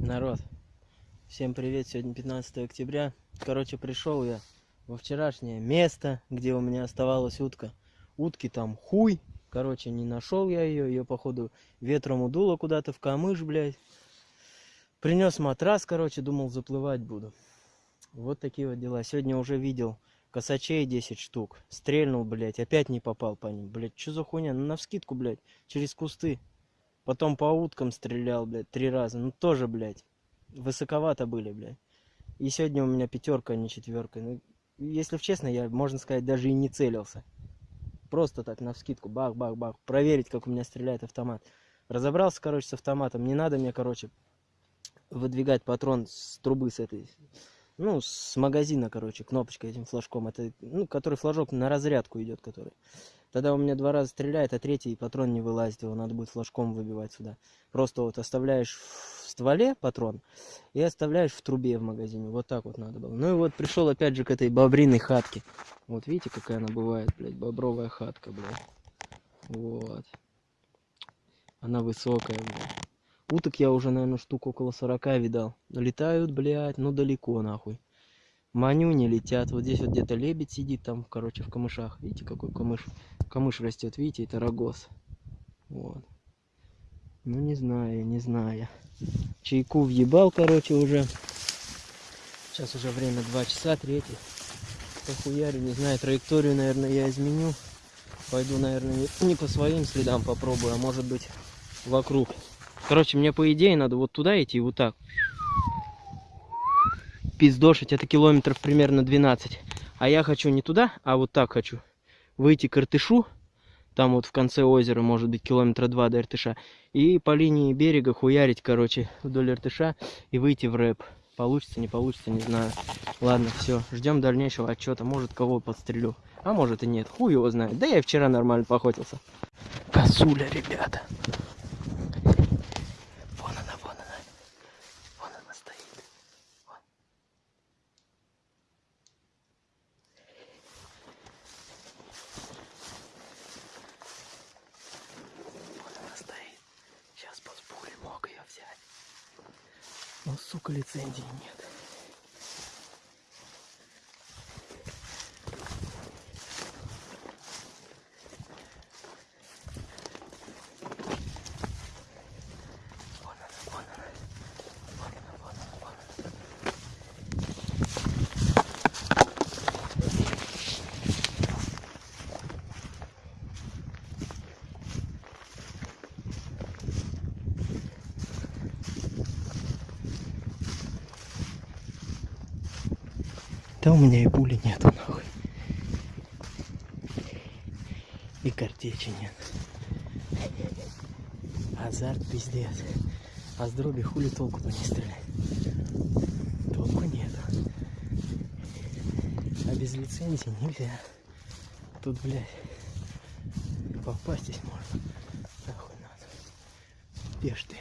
Народ, всем привет, сегодня 15 октября. Короче, пришел я во вчерашнее место, где у меня оставалась утка. Утки там хуй, короче, не нашел я ее, ее походу ветром удуло куда-то в камыш, блядь. Принес матрас, короче, думал заплывать буду. Вот такие вот дела. Сегодня уже видел косачей 10 штук. Стрельнул, блядь, опять не попал по ним. Блядь, что за хуйня? Ну, навскидку, блядь, через кусты. Потом по уткам стрелял, блядь, три раза. Ну тоже, блядь, высоковато были, блядь. И сегодня у меня пятерка, а не четверка. Ну, если честно, я, можно сказать, даже и не целился. Просто так, на вскидку, бах-бах-бах. Проверить, как у меня стреляет автомат. Разобрался, короче, с автоматом. Не надо мне, короче, выдвигать патрон с трубы с этой ну, с магазина, короче, кнопочкой этим флажком. Это, ну, который флажок на разрядку идет, который. Тогда у меня два раза стреляет, а третий патрон не вылазит, его надо будет флажком выбивать сюда. Просто вот оставляешь в стволе патрон и оставляешь в трубе в магазине. Вот так вот надо было. Ну и вот пришел опять же к этой бобриной хатке. Вот видите, какая она бывает, блядь, бобровая хатка, блядь. Вот. Она высокая, блядь. Уток я уже, наверное, штук около 40 видал. Летают, блядь, ну далеко, нахуй. Маню не летят. Вот здесь вот где-то лебедь сидит там, короче, в камышах. Видите, какой камыш? Камыш растет, видите, это рогоз. Вот. Ну, не знаю, не знаю. Чайку въебал, короче, уже. Сейчас уже время 2 часа, 3. Похуярю, не знаю, траекторию, наверное, я изменю. Пойду, наверное, не по своим следам попробую, а может быть вокруг. Короче, мне по идее надо вот туда идти, вот так. Пиздошить, это километров примерно 12. А я хочу не туда, а вот так хочу. Выйти к Иртышу, там вот в конце озера, может быть, километра два до Иртыша. И по линии берега хуярить, короче, вдоль Иртыша и выйти в рэп. Получится, не получится, не знаю. Ладно, все, ждем дальнейшего отчета. Может, кого подстрелю. А может и нет, хуй его знает. Да я вчера нормально поохотился. Косуля, ребята. Но, сука, лицензии нет. Меня и пули нету, нахуй. И картечи нет. Азарт пиздец. А с дроби хули толку-то не стрелять. Толку нет. А без лицензии нельзя. Тут, блядь, попасть здесь можно. Нахуй надо. Пеш ты.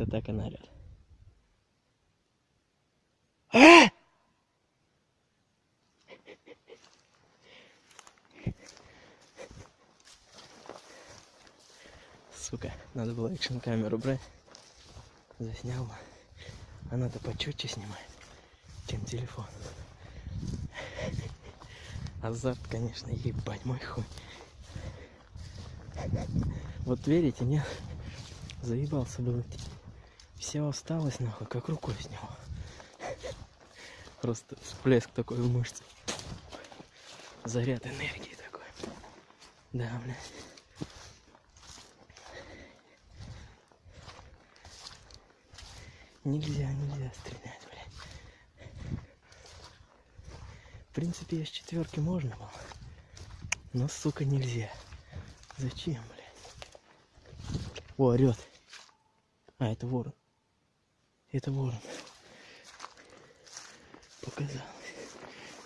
Как-то так она орет. Сука, надо было экшн камеру брать. Заснял. Она-то почетче снимает, чем телефон. Азарт, конечно, ебать мой хуй. Вот верите, нет? Заебался бы. Все осталось нахуй, как рукой сняло. Просто всплеск такой в мышце. Заряд энергии такой. Да, блядь. Нельзя, нельзя стрелять, блядь. В принципе, я с четверки можно было. Но, сука, нельзя. Зачем, блядь? О, орет. А, это ворон. Это ворон. Показалось.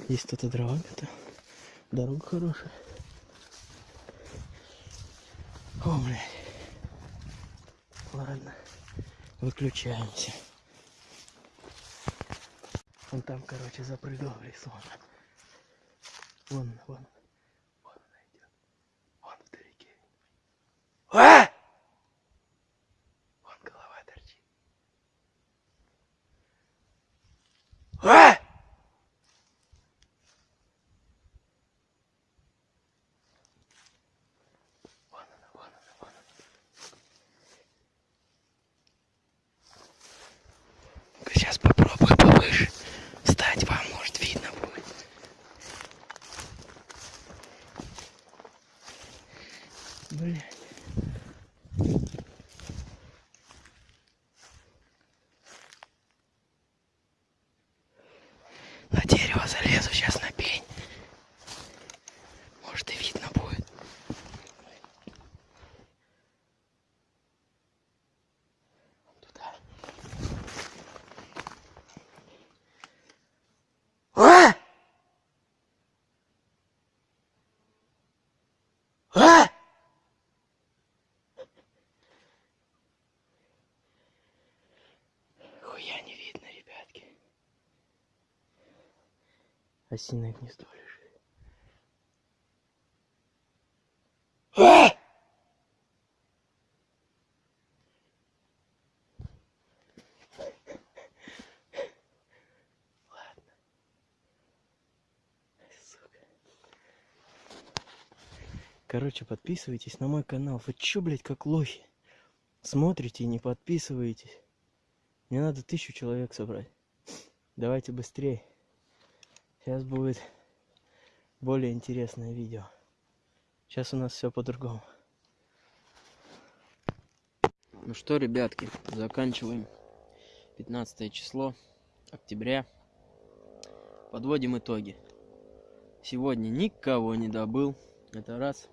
Есть кто-то дрова готов. Дорога хорошая. О, блядь. Ладно. Выключаемся. Он там, короче, запрыгал в лесу. Вон. Вон Ah! Осиное гнездо лежит. А! Ладно. Короче, подписывайтесь на мой канал. Вы чё, блядь, как лохи? Смотрите и не подписываетесь. Мне надо тысячу человек собрать. Давайте быстрее. Сейчас будет более интересное видео. Сейчас у нас все по-другому. Ну что, ребятки, заканчиваем 15 число октября. Подводим итоги. Сегодня никого не добыл. Это раз.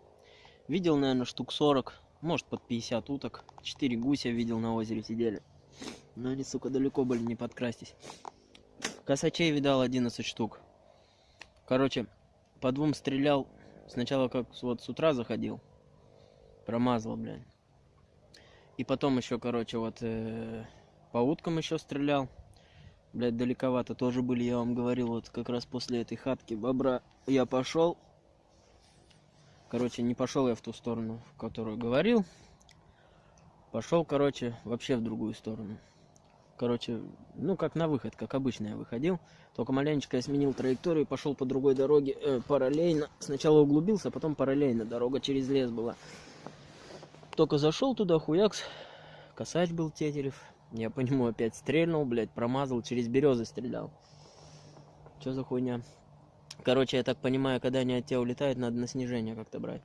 Видел, наверное, штук 40, может под 50 уток. 4 гуся видел на озере сидели. Но они, сука, далеко были, не подкрастись. Косачей видал 11 штук. Короче, по двум стрелял. Сначала как вот с утра заходил. Промазал, блядь. И потом еще, короче, вот э, по уткам еще стрелял. Блядь, далековато тоже были, я вам говорил, вот как раз после этой хатки бобра я пошел. Короче, не пошел я в ту сторону, в которую говорил. Пошел, короче, вообще в другую сторону. Короче, ну как на выход, как обычно я выходил. Только маленечко я сменил траекторию, пошел по другой дороге э, параллельно. Сначала углубился, а потом параллельно. Дорога через лес была. Только зашел туда, хуякс. Косач был Тетерев. Я по нему опять стрельнул, блядь, промазал, через березы стрелял. Что за хуйня? Короче, я так понимаю, когда они от тебя улетают, надо на снижение как-то брать.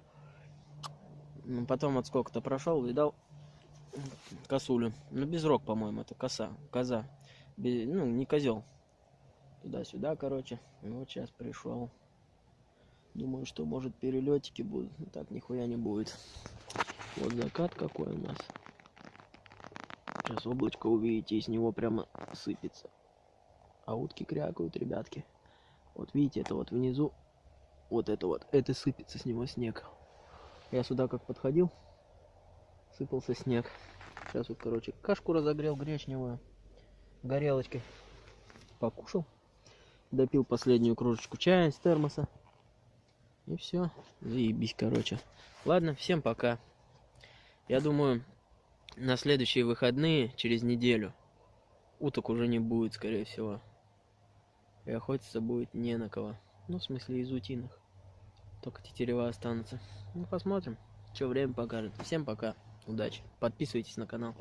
Ну, потом от сколько-то прошел, видал косулю. Ну, без рог, по-моему, это коса, коза. Бе- ну, не козел. Туда-сюда, короче. И вот сейчас пришел. Думаю, что может перелетики будут. Ну, Так нихуя не будет. Вот закат какой у нас. Сейчас облачко увидите, и с него прямо сыпется. А утки крякают, ребятки. Вот видите, это вот внизу. Вот это вот. Это сыпется с него снег. Я сюда как подходил, сыпался снег. Сейчас вот, короче, кашку разогрел гречневую горелочкой. Покушал. Допил последнюю кружечку чая из термоса. И все. Заебись, короче. Ладно, всем пока. Я думаю, на следующие выходные, через неделю, уток уже не будет, скорее всего. И охотиться будет не на кого. Ну, в смысле, из утиных. Только тетерева останутся. Ну, посмотрим, что время покажет. Всем пока. Удачи. Подписывайтесь на канал.